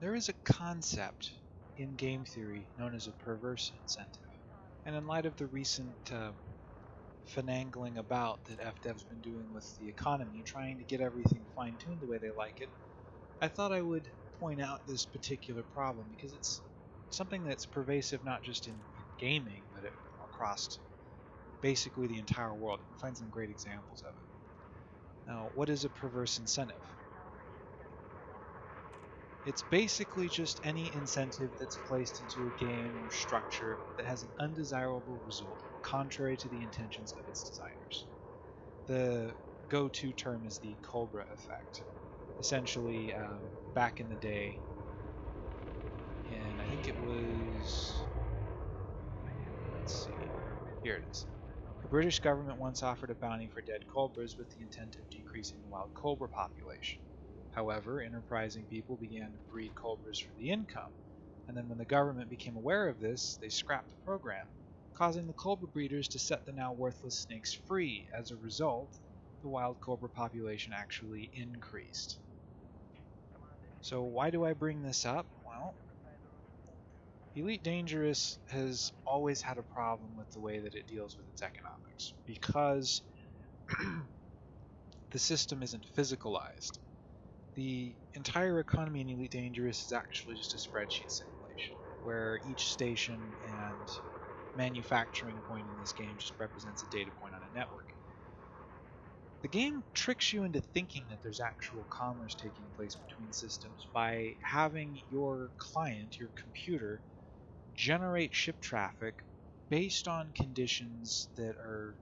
there is a concept in game theory known as a perverse incentive. And in light of the recent uh, about that FDev's been doing with the economy, trying to get everything fine tuned the way they like it, I thought I would point out this particular problem because it's something that's pervasive not just in gaming, but it, across basically the entire world. You can find some great examples of it. Now, what is a perverse incentive? It's basically just any incentive that's placed into a game or structure that has an undesirable result, contrary to the intentions of its designers. The go-to term is the Cobra effect. Essentially, um, back in the day, and I think it was, let's see, here it is. The British government once offered a bounty for dead cobras with the intent of decreasing the wild cobra population. However, enterprising people began to breed cobras for the income, and then when the government became aware of this, they scrapped the program, causing the cobra breeders to set the now worthless snakes free. As a result, the wild cobra population actually increased. So why do I bring this up? Well, Elite Dangerous has always had a problem with the way that it deals with its economics, because the system isn't physicalized the entire economy in Elite Dangerous is actually just a spreadsheet simulation, where each station and manufacturing point in this game just represents a data point on a network. The game tricks you into thinking that there's actual commerce taking place between systems by having your client, your computer, generate ship traffic based on conditions that are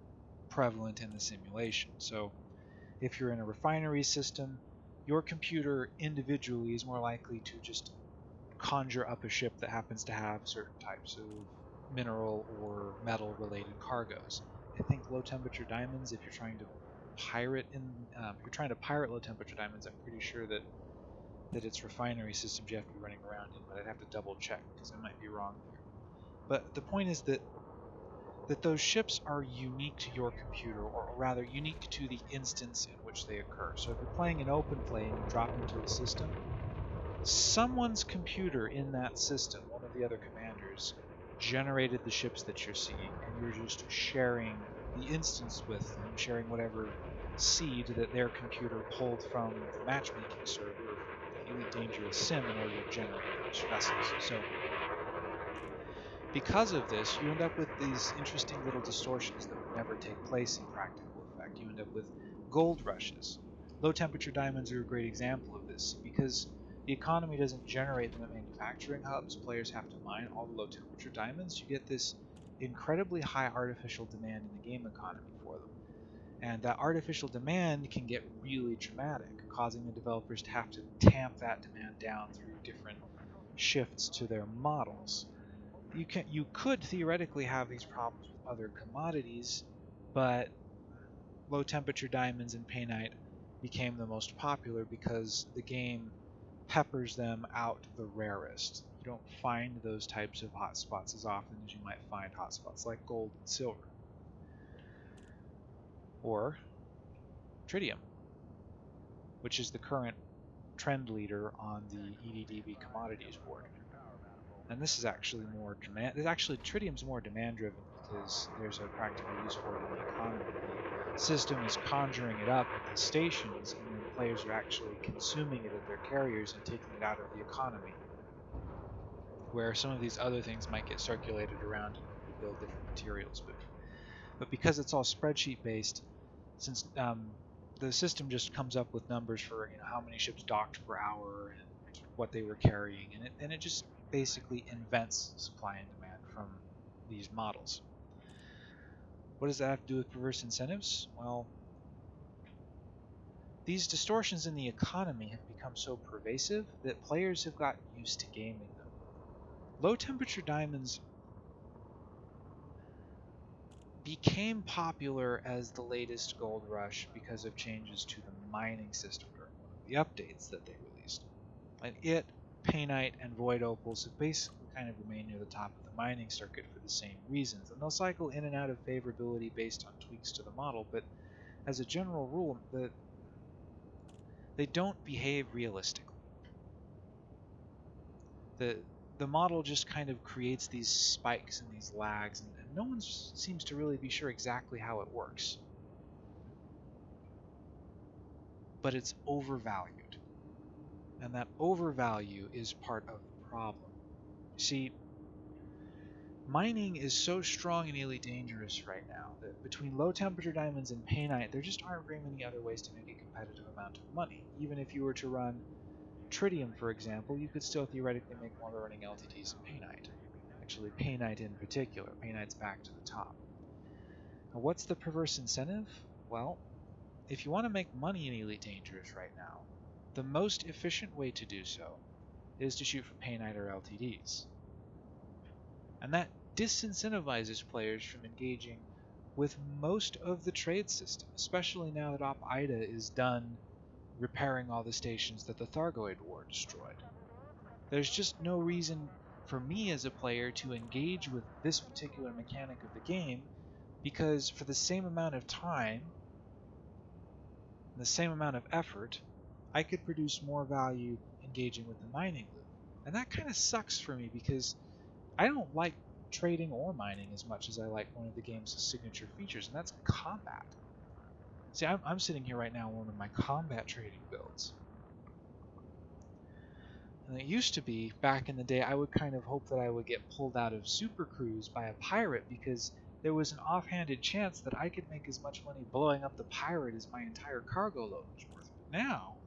prevalent in the simulation. So if you're in a refinery system, your computer individually is more likely to just conjure up a ship that happens to have certain types of mineral or metal related cargoes. I think low temperature diamonds, if you're trying to pirate in, um, if you're trying to pirate low temperature diamonds, I'm pretty sure that that it's refinery systems you have to be running around in, but I'd have to double check because I might be wrong there. But the point is that that those ships are unique to your computer, or rather unique to the instance in which they occur. So if you're playing an open play and you drop into a system, someone's computer in that system, one of the other commanders, generated the ships that you're seeing, and you're just sharing the instance with them, sharing whatever seed that their computer pulled from the matchmaking server, the Elite Dangerous Sim, in order to generate those vessels. So because of this, you end up with these interesting little distortions that would never take place in practical effect. You end up with gold rushes. Low temperature diamonds are a great example of this because the economy doesn't generate them at manufacturing hubs. Players have to mine all the low temperature diamonds. You get this incredibly high artificial demand in the game economy for them. And that artificial demand can get really dramatic, causing the developers to have to tamp that demand down through different shifts to their models you can you could theoretically have these problems with other commodities, but low temperature diamonds and painite became the most popular because the game peppers them out the rarest. You don't find those types of hotspots as often as you might find hotspots like gold and silver. Or tritium, which is the current trend leader on the EDDB commodities board. And this is actually more demand. Actually tritium's more demand driven because there's a practical use for it in the economy. The system is conjuring it up at the stations, and then players are actually consuming it at their carriers and taking it out of the economy. Where some of these other things might get circulated around to build different materials, but but because it's all spreadsheet based, since um, the system just comes up with numbers for you know how many ships docked per hour and what they were carrying, and it and it just basically invents supply and demand from these models. What does that have to do with perverse incentives? Well, these distortions in the economy have become so pervasive that players have gotten used to gaming them. Low temperature diamonds became popular as the latest gold rush because of changes to the mining system during one of the updates that they released. And it Painite and Void Opals have basically kind of remained near the top of the mining circuit for the same reasons, and they'll cycle in and out of favorability based on tweaks to the model, but as a general rule, the, they don't behave realistically. the the model just kind of creates these spikes and these lags, and, and no one seems to really be sure exactly how it works. But it's overvalued, and that overvalue is part of the problem. See, mining is so strong and Elite Dangerous right now that between low temperature diamonds and painite, there just aren't very many other ways to make a competitive amount of money. Even if you were to run tritium, for example, you could still theoretically make more running LTDs than painite. Actually, painite in particular. Painite's back to the top. Now, what's the perverse incentive? Well, if you want to make money in Elite Dangerous right now, the most efficient way to do so is to shoot for painite or LTDs. And that disincentivizes players from engaging with most of the trade system, especially now that Op Ida is done repairing all the stations that the Thargoid War destroyed. There's just no reason for me as a player to engage with this particular mechanic of the game because for the same amount of time, the same amount of effort, I could produce more value engaging with the mining loop. And that kind of sucks for me because I don't like trading or mining as much as I like one of the game's signature features, and that's combat. See, I'm, I'm sitting here right now on one of my combat trading builds. And it used to be, back in the day, I would kind of hope that I would get pulled out of Super Cruise by a pirate because there was an offhanded chance that I could make as much money blowing up the pirate as my entire cargo load was worth. But now,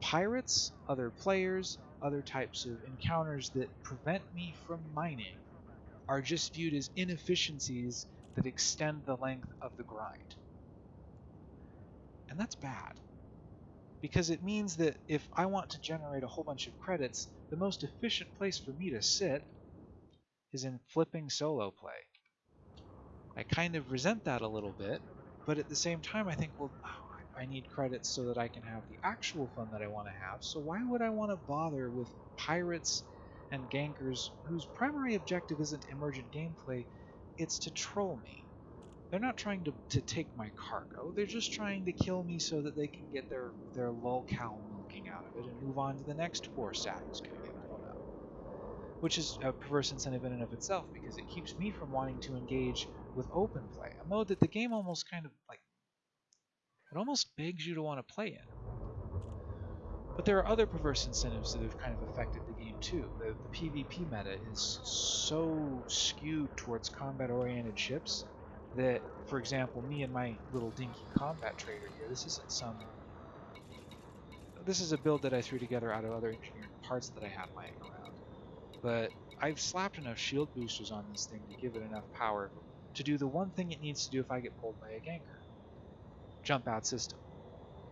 pirates, other players, other types of encounters that prevent me from mining are just viewed as inefficiencies that extend the length of the grind. And that's bad. Because it means that if I want to generate a whole bunch of credits, the most efficient place for me to sit is in flipping solo play. I kind of resent that a little bit, but at the same time I think, well, I need credits so that I can have the actual fun that I want to have, so why would I want to bother with pirates and gankers whose primary objective isn't emergent gameplay, it's to troll me. They're not trying to, to take my cargo, they're just trying to kill me so that they can get their, their lolcow milking out of it and move on to the next poor sat who's going to get blown up. Which is a perverse incentive in and of itself because it keeps me from wanting to engage with open play, a mode that the game almost kind of like it almost begs you to want to play in. But there are other perverse incentives that have kind of affected the game too. The, the PvP meta is so skewed towards combat-oriented ships that, for example, me and my little dinky combat trader here, this isn't some... This is a build that I threw together out of other engineering parts that I had lying around. But I've slapped enough shield boosters on this thing to give it enough power to do the one thing it needs to do if I get pulled by a ganker. Jump out system.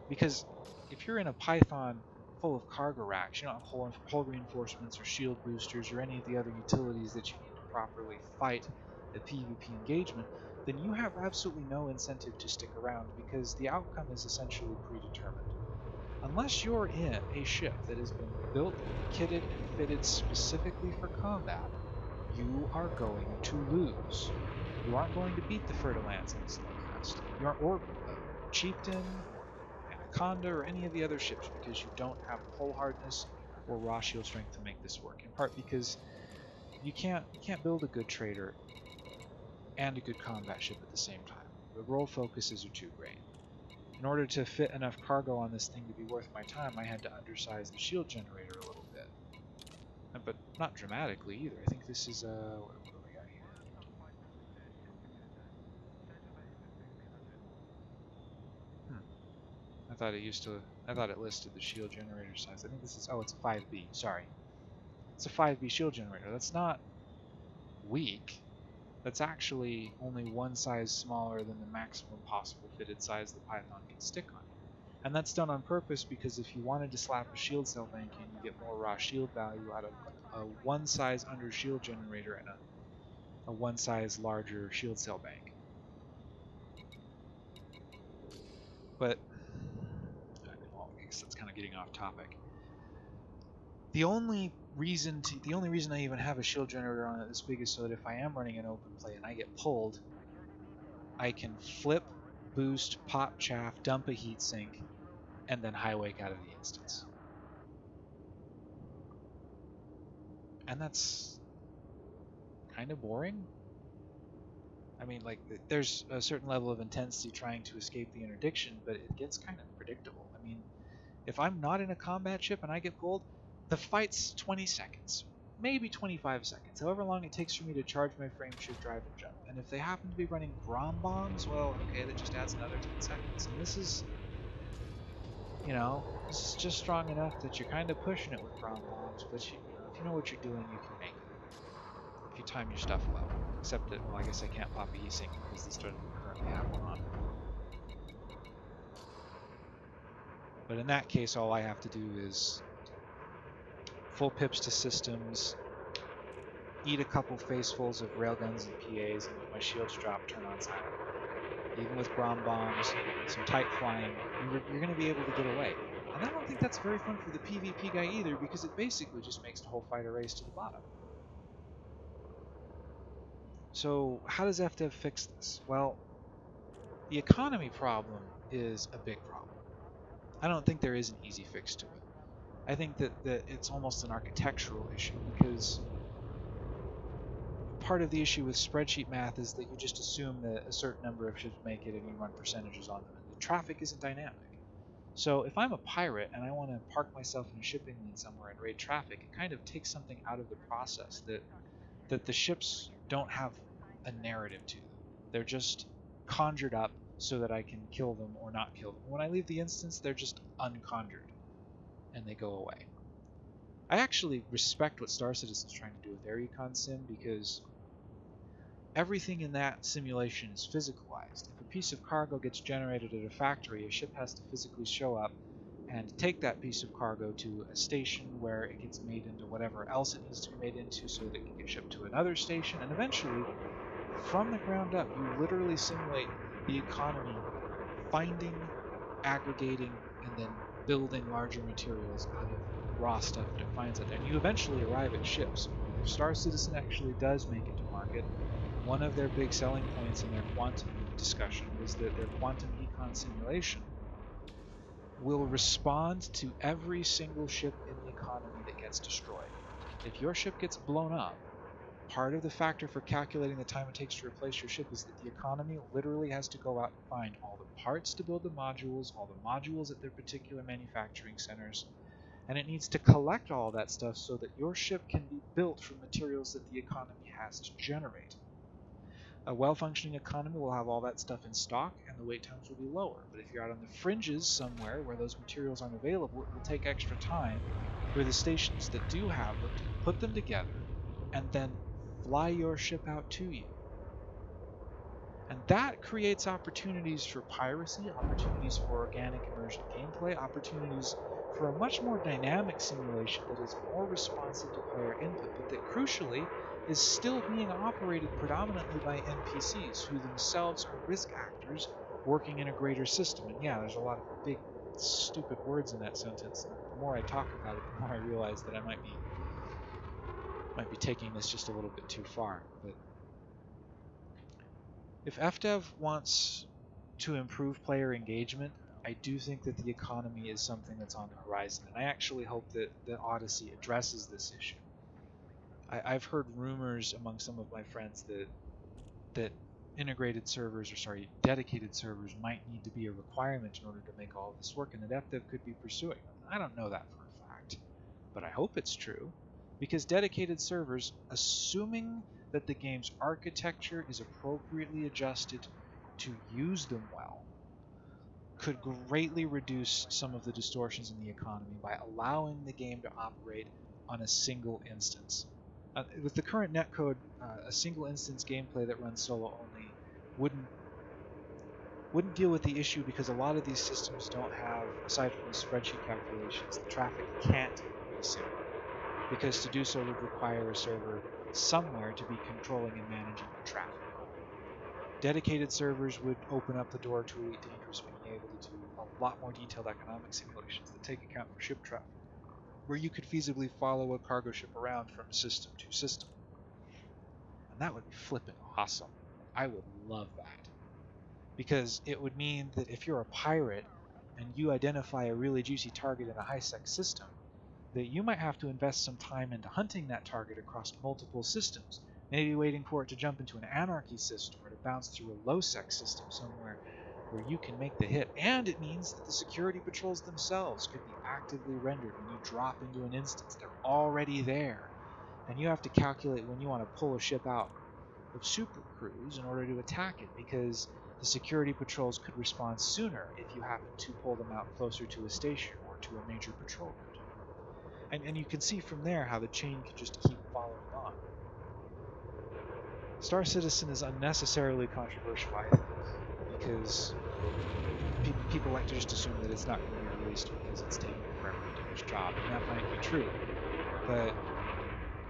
Because if you're in a Python full of cargo racks, you don't have hull, hull reinforcements or shield boosters or any of the other utilities that you need to properly fight the PvP engagement, then you have absolutely no incentive to stick around because the outcome is essentially predetermined. Unless you're in a ship that has been built, kitted, and fitted specifically for combat, you are going to lose. You aren't going to beat the and the Snowcrest. You aren't, or Chieftain, Anaconda, or any of the other ships because you don't have hull hardness or raw shield strength to make this work. In part because you can't you can't build a good trader and a good combat ship at the same time. The role focuses are too great. In order to fit enough cargo on this thing to be worth my time, I had to undersize the shield generator a little bit. But not dramatically either. I think this is, uh, what, what do we got here? Hmm. I thought it used to, I thought it listed the shield generator size. I think this is, oh, it's a 5B, sorry. It's a 5B shield generator. That's not weak that's actually only one size smaller than the maximum possible fitted size the Python can stick on. And that's done on purpose because if you wanted to slap a shield cell bank in, you get more raw shield value out of a one size under shield generator and a, a one size larger shield cell bank. But, that's kind of getting off topic. The only reason to the only reason I even have a shield generator on it this big is so that if I am running an open play and I get pulled, I can flip, boost, pop chaff, dump a heat sink, and then high wake out of the instance. and that's kind of boring. I mean, like, there's a certain level of intensity trying to escape the interdiction, but it gets kind of predictable. I mean, if I'm not in a combat ship and I get pulled, the fight's 20 seconds, maybe 25 seconds, however long it takes for me to charge my frame shift drive and jump. And if they happen to be running Grom bombs, well, okay, that just adds another 10 seconds. And this is, you know, this is just strong enough that you're kind of pushing it with Grom bombs, but you, if you know what you're doing, you can make it. If you time your stuff well. Except that, well, I guess I can't pop a heatsink because this doesn't currently have one on. But in that case, all I have to do is full pips to systems, eat a couple facefuls of railguns and PAs, and my shields drop, turn on silent. Even with Grom bombs, some tight flying, you're, you're going to be able to get away. And I don't think that's very fun for the PvP guy either, because it basically just makes the whole fighter race to the bottom. So how does FDev fix this? Well, the economy problem is a big problem. I don't think there is an easy fix to it. I think that, that it's almost an architectural issue because part of the issue with spreadsheet math is that you just assume that a certain number of ships make it and you run percentages on them. And the traffic isn't dynamic. So if I'm a pirate and I want to park myself in a shipping lane somewhere and raid traffic, it kind of takes something out of the process that that the ships don't have a narrative to them. They're just conjured up so that I can kill them or not kill them. When I leave the instance, they're just unconjured and they go away. I actually respect what Star Citizen's is trying to do with their econ sim because everything in that simulation is physicalized. If a piece of cargo gets generated at a factory, a ship has to physically show up and take that piece of cargo to a station where it gets made into whatever else it needs to be made into so that it can get shipped to another station and eventually from the ground up you literally simulate the economy finding aggregating and then building larger materials out of raw stuff that it. And you eventually arrive at ships. If Star Citizen actually does make it to market, one of their big selling points in their quantum discussion was that their quantum econ simulation will respond to every single ship in the economy that gets destroyed. If your ship gets blown up, part of the factor for calculating the time it takes to replace your ship is that the economy literally has to go out and find all the parts to build the modules, all the modules at their particular manufacturing centers, and it needs to collect all that stuff so that your ship can be built from materials that the economy has to generate. A well-functioning economy will have all that stuff in stock and the wait times will be lower. But if you're out on the fringes somewhere where those materials aren't available, it will take extra time for the stations that do have them to put them together and then fly your ship out to you. And that creates opportunities for piracy, opportunities for organic immersion gameplay, opportunities for a much more dynamic simulation that is more responsive to player input, but that crucially is still being operated predominantly by NPCs who themselves are risk actors working in a greater system. And yeah, there's a lot of big, stupid words in that sentence. The more I talk about it, the more I realize that I might be might be taking this just a little bit too far. But if FDev wants to improve player engagement, I do think that the economy is something that's on the horizon, and I actually hope that, that Odyssey addresses this issue. I, have heard rumors among some of my friends that that integrated servers, or sorry, dedicated servers might need to be a requirement in order to make all this work, and that FDev could be pursuing. I don't know that for a fact, but I hope it's true because dedicated servers, assuming that the game's architecture is appropriately adjusted to use them well, could greatly reduce some of the distortions in the economy by allowing the game to operate on a single instance. Uh, with the current netcode, uh, a single instance gameplay that runs solo only wouldn't wouldn't deal with the issue because a lot of these systems don't have, aside from the spreadsheet calculations, the traffic can't be simulated because to do so would require a server somewhere to be controlling and managing the traffic. Dedicated servers would open up the door to Elite Dangerous being able to do a lot more detailed economic simulations that take account for ship traffic, where you could feasibly follow a cargo ship around from system to system. And that would be flipping awesome. I would love that. Because it would mean that if you're a pirate and you identify a really juicy target in a high-sec system, that you might have to invest some time into hunting that target across multiple systems, maybe waiting for it to jump into an anarchy system or to bounce through a low-sec system somewhere where you can make the hit. And it means that the security patrols themselves could be actively rendered when you drop into an instance. They're already there. And you have to calculate when you want to pull a ship out of super cruise in order to attack it because the security patrols could respond sooner if you happen to pull them out closer to a station or to a major patrol route. And, and you can see from there how the chain can just keep following on. Star Citizen is unnecessarily controversial, I think, because pe people like to just assume that it's not going to be released because it's taking forever to do its job, and that might be true. But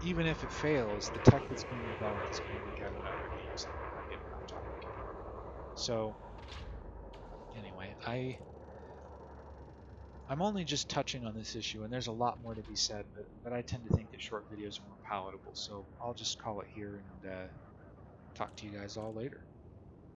even if it fails, the tech that's being developed is going to be getting on topic. So, anyway, I I'm only just touching on this issue, and there's a lot more to be said, but, but I tend to think that short videos are more palatable, so I'll just call it here and uh, talk to you guys all later.